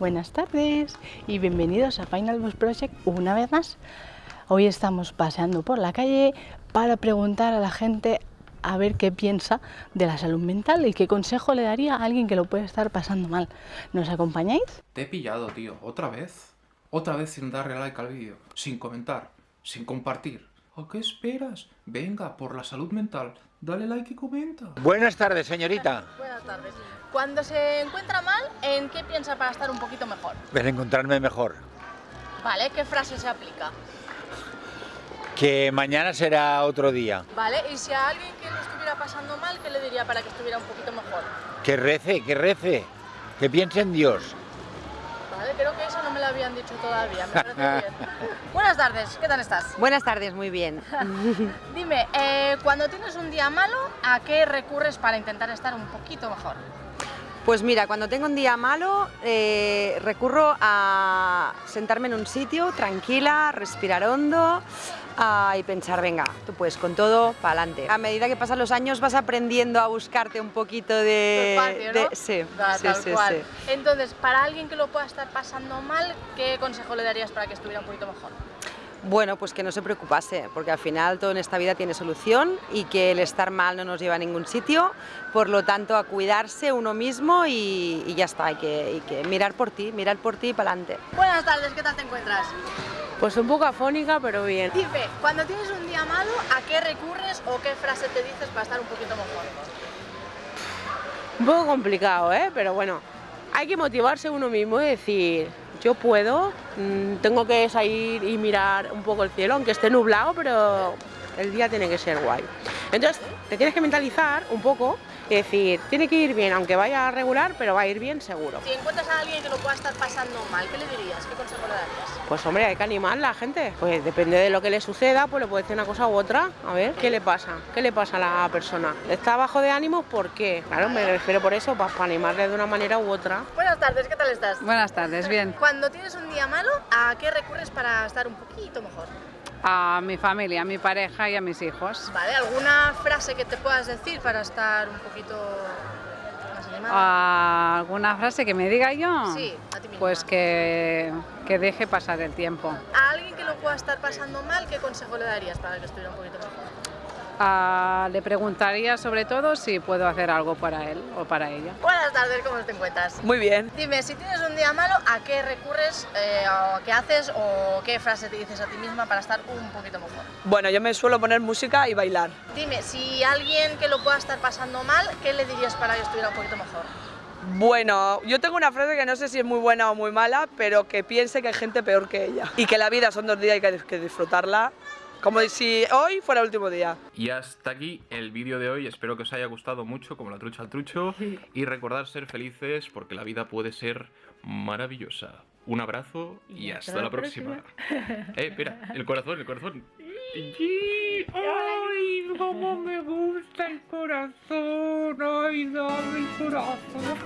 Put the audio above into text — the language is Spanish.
Buenas tardes y bienvenidos a Final Bus Project una vez más. Hoy estamos paseando por la calle para preguntar a la gente a ver qué piensa de la salud mental y qué consejo le daría a alguien que lo puede estar pasando mal. ¿Nos acompañáis? Te he pillado, tío. ¿Otra vez? Otra vez sin darle like al vídeo, sin comentar, sin compartir. ¿A qué esperas? Venga, por la salud mental, dale like y comenta. Buenas tardes, señorita. Buenas tardes. Cuando se encuentra mal, ¿en qué piensa para estar un poquito mejor? Ven a encontrarme mejor. Vale, ¿qué frase se aplica? Que mañana será otro día. Vale, y si a alguien que lo estuviera pasando mal, ¿qué le diría para que estuviera un poquito mejor? Que rece, que rece. Que piense en Dios. Vale, creo que eso no me lo habían dicho todavía, me parece bien. Buenas tardes, ¿qué tal estás? Buenas tardes, muy bien. Dime, eh, cuando tienes un día malo, ¿a qué recurres para intentar estar un poquito mejor? Pues mira, cuando tengo un día malo eh, recurro a sentarme en un sitio tranquila, respirar hondo ah, y pensar, venga, tú puedes con todo, para adelante. A medida que pasan los años vas aprendiendo a buscarte un poquito de... ¿no? de- sí, Da, sí, tal sí, cual. sí. Entonces, para alguien que lo pueda estar pasando mal, ¿qué consejo le darías para que estuviera un poquito mejor? Bueno, pues que no se preocupase, porque al final todo en esta vida tiene solución y que el estar mal no nos lleva a ningún sitio, por lo tanto a cuidarse uno mismo y, y ya está, hay que, hay que mirar por ti, mirar por ti y para adelante. Buenas tardes, ¿qué tal te encuentras? Pues un poco afónica, pero bien. Dime, cuando tienes un día malo, ¿a qué recurres o qué frase te dices para estar un poquito mejor? Un poco complicado, ¿eh? Pero bueno, hay que motivarse uno mismo y decir, yo puedo, mm, tengo que salir y mirar un poco el cielo, aunque esté nublado, pero el día tiene que ser guay. Entonces, te tienes que mentalizar un poco y decir, tiene que ir bien, aunque vaya a regular, pero va a ir bien seguro. Si encuentras a alguien que lo pueda estar pasando mal, ¿qué le dirías? ¿Qué consejo le darías? Pues hombre, hay que animar a la gente. Pues depende de lo que le suceda, pues le puede decir una cosa u otra. A ver, ¿qué le pasa? ¿Qué le pasa a la persona? ¿Está bajo de ánimo? ¿Por qué? Claro, me refiero por eso, para, para animarle de una manera u otra. Buenas tardes, ¿qué tal estás? Buenas tardes, bien. Cuando tienes un día malo, ¿a qué recurres para estar un poquito mejor? A mi familia, a mi pareja y a mis hijos. ¿Vale? ¿Alguna frase que te puedas decir para estar un poquito más animada? Ah, ¿Alguna frase que me diga yo? Sí, a ti misma. Pues que, que deje pasar el tiempo. A alguien que lo pueda estar pasando mal, ¿qué consejo le darías para que estuviera un poquito mejor? Ah, le preguntaría sobre todo si puedo hacer algo para él o para ella. Buenas tardes, ¿cómo te encuentras? Muy bien. Dime, si tienes un día malo, ¿a qué recurres, eh, o qué haces o qué frase te dices a ti misma para estar un poquito mejor? Bueno, yo me suelo poner música y bailar. Dime, si alguien que lo pueda estar pasando mal, ¿qué le dirías para que estuviera un poquito mejor? Bueno, yo tengo una frase que no sé si es muy buena o muy mala, pero que piense que hay gente peor que ella. Y que la vida son dos días y que hay que disfrutarla. Como si hoy fuera el último día. Y hasta aquí el vídeo de hoy. Espero que os haya gustado mucho, como la trucha al trucho. Y recordad ser felices porque la vida puede ser maravillosa. Un abrazo y, hasta, la próxima. eh, espera, el corazón, el corazón. ¡Ay, cómo me gusta el corazón! ¡Ay, dame el corazón!